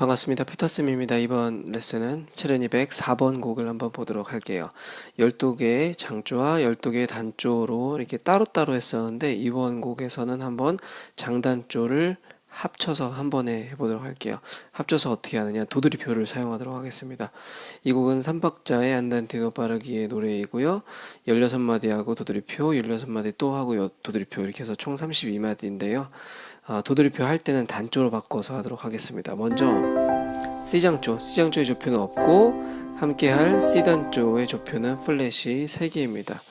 반갑습니다. 피터쌤입니다. 이번 레슨은 체르니 104번 곡을 한번 보도록 할게요. 12개의 장조와 12개의 단조로 이렇게 따로따로 했었는데 이번 곡에서는 한번 장단조를 합쳐서 한 번에 해보도록 할게요. 합쳐서 어떻게 하느냐 도드리표를 사용하도록 하겠습니다. 이 곡은 3박자의 안단티도 빠르기의 노래이고요. 16마디하고 도드리표, 16마디 또 하고 도드리표 이렇게 해서 총 32마디인데요. 아, 도드리표 할 때는 단조로 바꿔서 하도록 하겠습니다. 먼저 C장조, C장조의 조표는 없고 함께 할 C단조의 조표는 플랫이 3개입니다.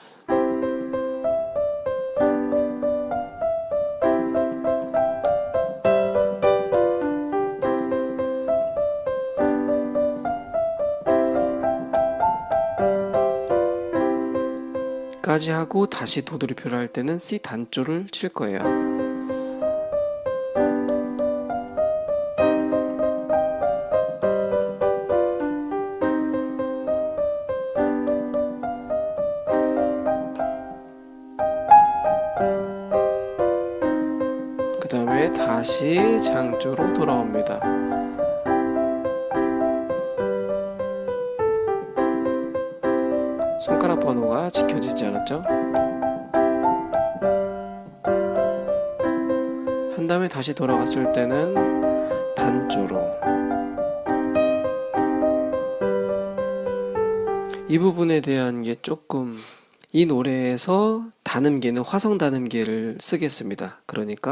까지 하고 다시 도돌이표를 할 때는 C 단조를 칠 거예요. 그 다음에 다시 장조로 돌아옵니다. 손가락 번호가 지켜지지 않았죠? 한 다음에 다시 돌아갔을 때는 단조로 이 부분에 대한 게 조금 이 노래에서 단음계는 화성 단음계를 쓰겠습니다. 그러니까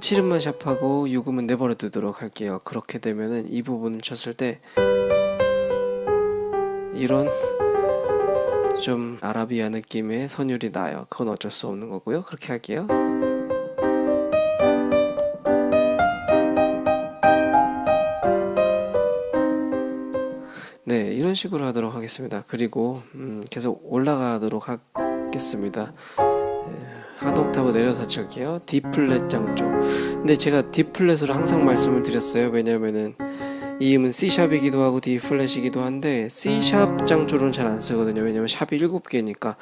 7음만 샵하고 6음은 내버려 두도록 할게요. 그렇게 되면은 이 부분을 쳤을 때 이런 좀 아라비아 느낌의 선율이 나요. 그건 어쩔 수 없는 거고요. 그렇게 할게요. 네, 이런 식으로 하도록 하겠습니다. 그리고 음, 계속 올라가도록 하겠습니다. 한 옥타브 내려서 칠게요. D 플랫 장조. 근데 제가 D 플랫으로 항상 말씀을 드렸어요. 왜냐면은 이 음은 C샵이기도 하고 D 플랫이기도 한데 C샵 장조로는 잘 안 쓰거든요. 왜냐면 샵이 7개니까.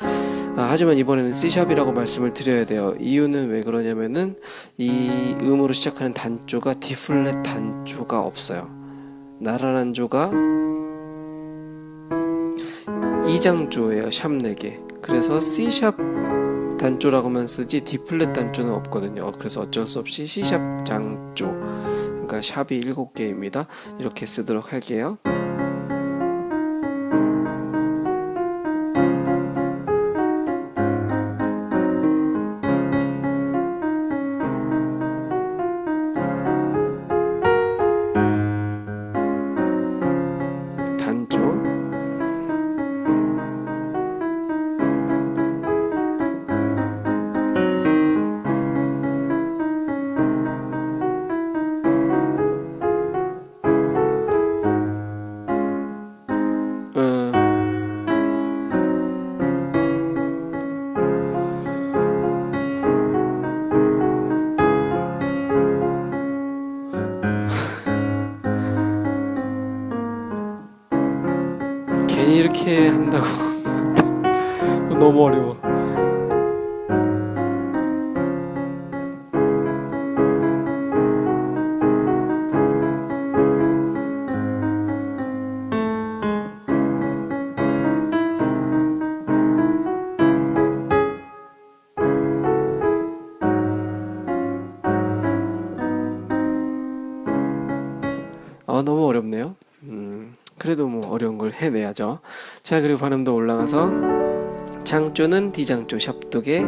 아, 하지만 이번에는 C샵이라고 말씀을 드려야 돼요. 이유는 왜 그러냐면은 이 음으로 시작하는 단조가 D 플랫 단조가 없어요. 나란한 조가 2장조예요. 샵 4개. 그래서 C샵 단조라고만 쓰지 D 플랫 단조는 없거든요. 그래서 어쩔 수 없이 C샵 장 조 그러니까 샵이 7개입니다. 이렇게 쓰도록 할게요. 아 너무 어렵네요 음. 그래도 뭐 어려운 걸 해내야죠 자 그리고 발음도 올라가서 장조는 D장조 샵두개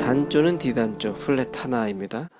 단조는 D단조 플랫 하나입니다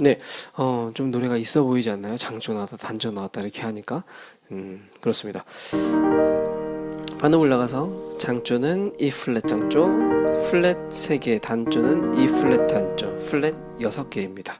네, 어, 좀 노래가 있어 보이지 않나요? 장조 나왔다, 단조 나왔다 이렇게 하니까 음, 그렇습니다. 반음 올라가서 장조는 E 플랫 장조, 플랫 3개, 단조는 E 플랫 단조, 플랫 6개입니다.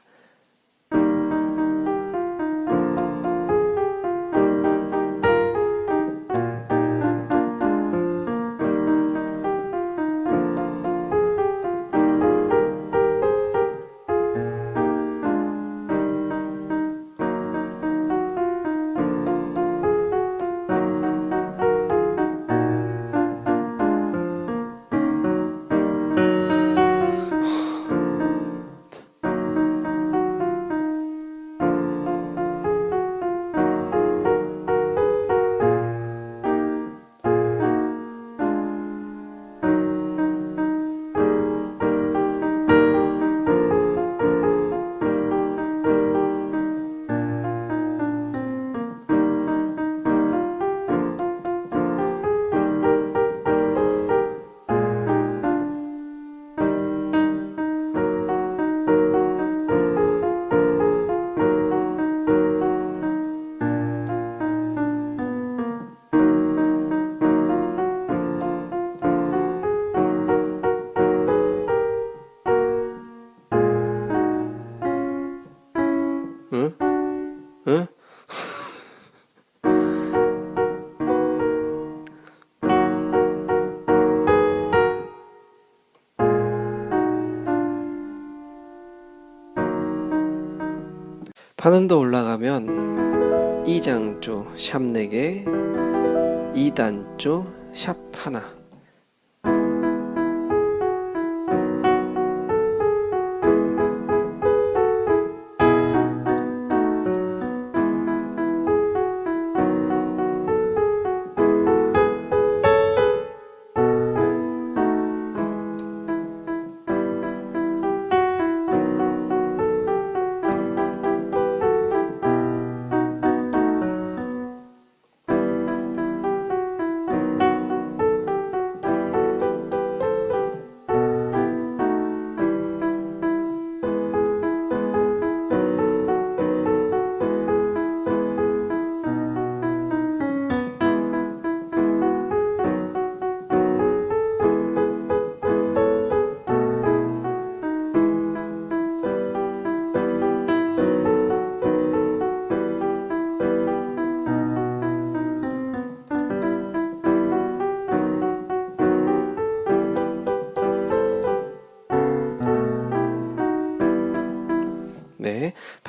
반음도 올라가면 이장조 샵 4개, 2단조 샵 하나.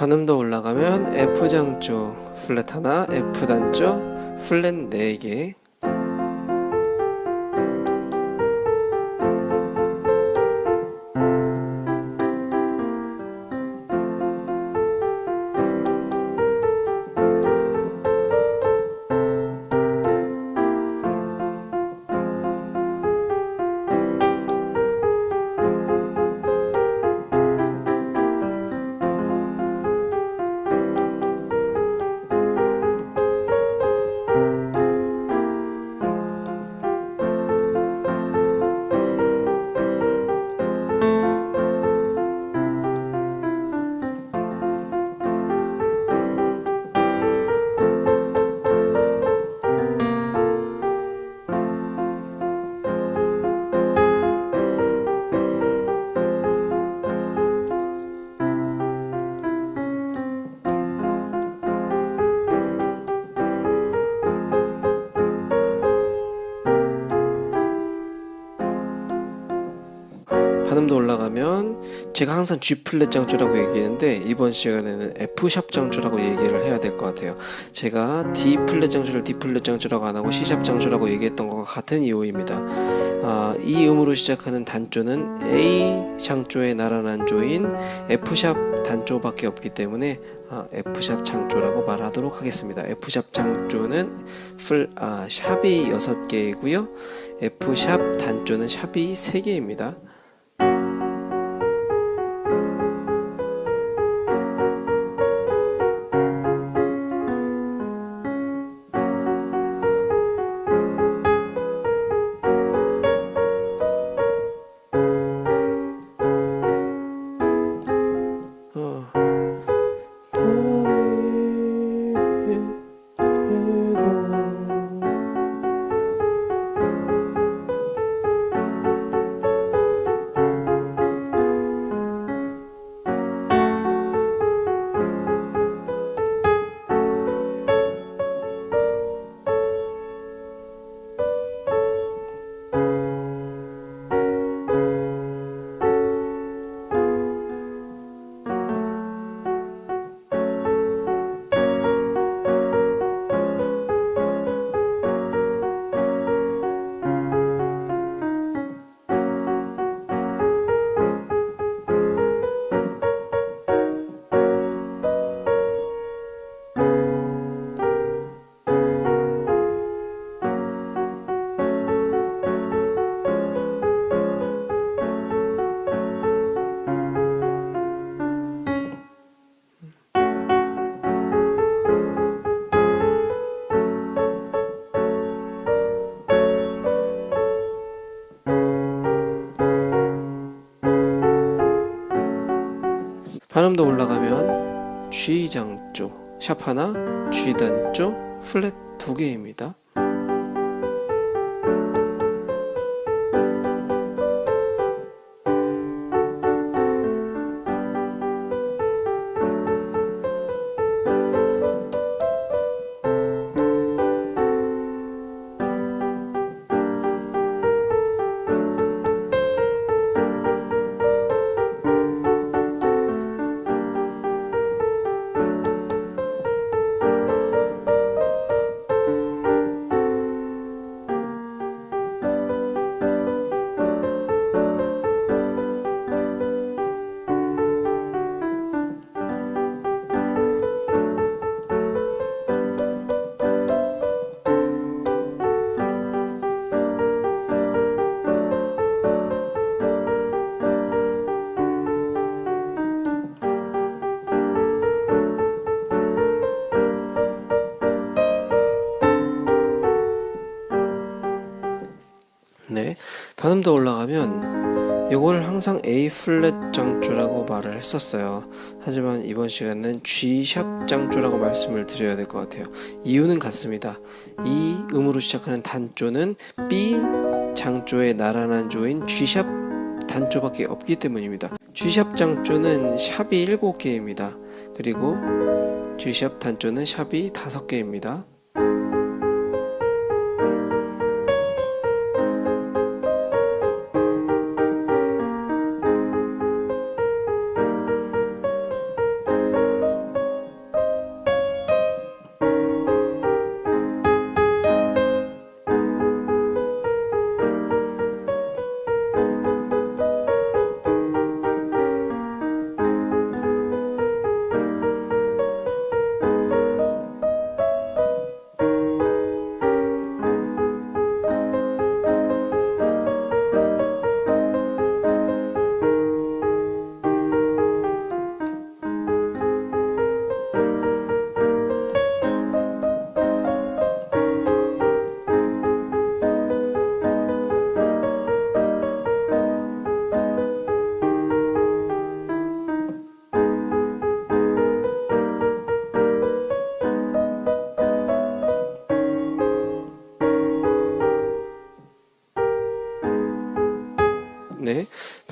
반음도 올라가면 F 장조 플랫 하나, F 단조 플랫 4개. 올라가면 제가 항상 G 플랫 장조라고 얘기했는데 이번 시간에는 F 샵 장조라고 얘기를 해야 될 것 같아요. 제가 D 플랫 장조를 D 플랫 장조라고 안 하고 C 샵 장조라고 얘기했던 것과 같은 이유입니다. 아, 이 음으로 시작하는 단조는 A 장조의 나란한 조인 F 샵 단조밖에 없기 때문에 아, F 샵 장조라고 말하도록 하겠습니다. F 샵 장조는 풀 아, 샵이 6개이고요. F 샵 단조는 샵이 3개입니다. 반음도 올라가면 G 장조, 샵 하나, G 단조, 플랫 두 개입니다. 네, 반음도 올라가면 이거를 항상 A 플랫 장조라고 말을 했었어요. 하지만 이번 시간은 G 샵 장조라고 말씀을 드려야 될 것 같아요. 이유는 같습니다. 이 음으로 시작하는 단조는 B 장조의 나란한 조인 G 샵 단조밖에 없기 때문입니다. G 샵 장조는 샵이 7개입니다. 그리고 G 샵 단조는 샵이 5개입니다.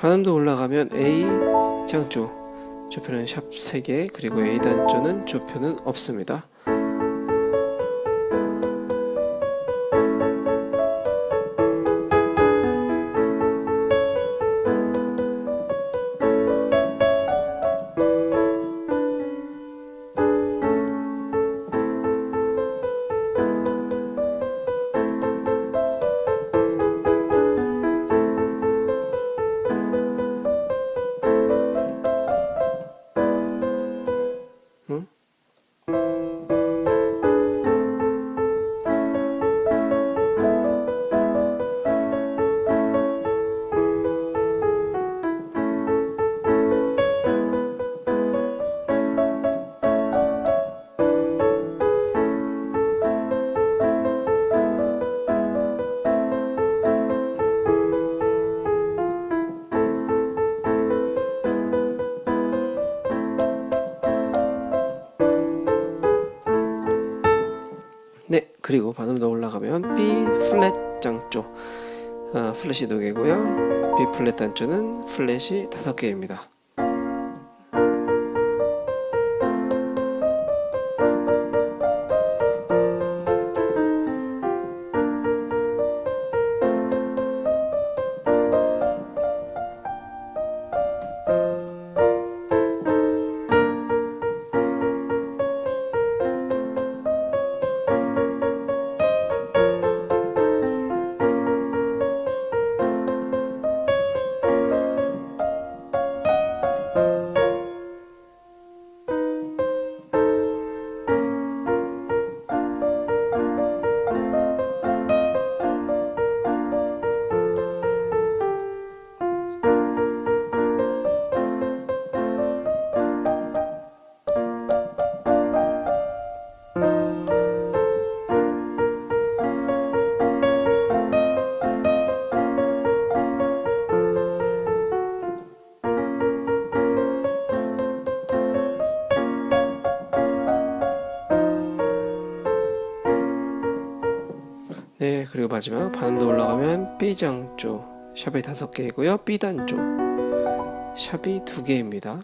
반음도 올라가면 A 장조 조표는 샵 3개 그리고 A 단조는 조표는 없습니다. 반음도 올라가면 B 플랫 장조 아, 플랫이 두 개고요. B 플랫 단조는 플랫이 다섯 개입니다. 마지막 반음도 올라가면 B장조 샵이 다섯 개이고요. B단조 샵이 두 개입니다.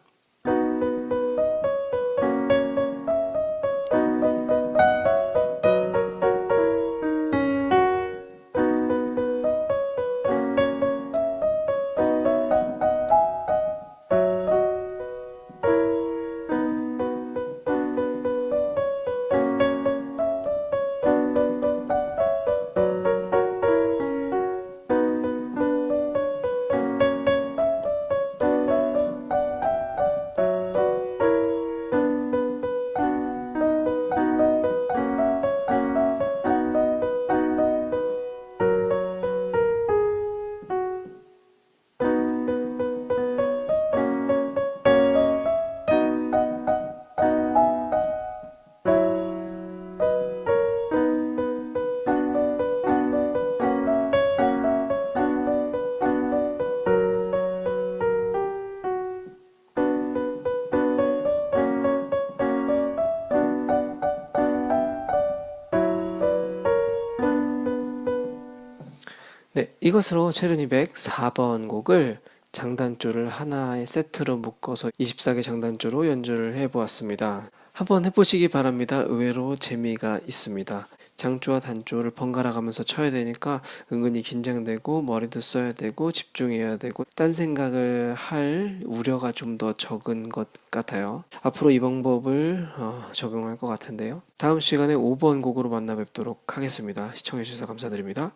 네, 이것으로 체르니백 4번 곡을 장단조를 하나의 세트로 묶어서 24개 장단조로 연주를 해보았습니다. 한번 해보시기 바랍니다. 의외로 재미가 있습니다. 장조와 단조를 번갈아 가면서 쳐야 되니까 은근히 긴장되고 머리도 써야 되고 집중해야 되고 딴 생각을 할 우려가 좀 더 적은 것 같아요. 앞으로 이 방법을 어, 적용할 것 같은데요. 다음 시간에 5번 곡으로 만나 뵙도록 하겠습니다. 시청해주셔서 감사드립니다.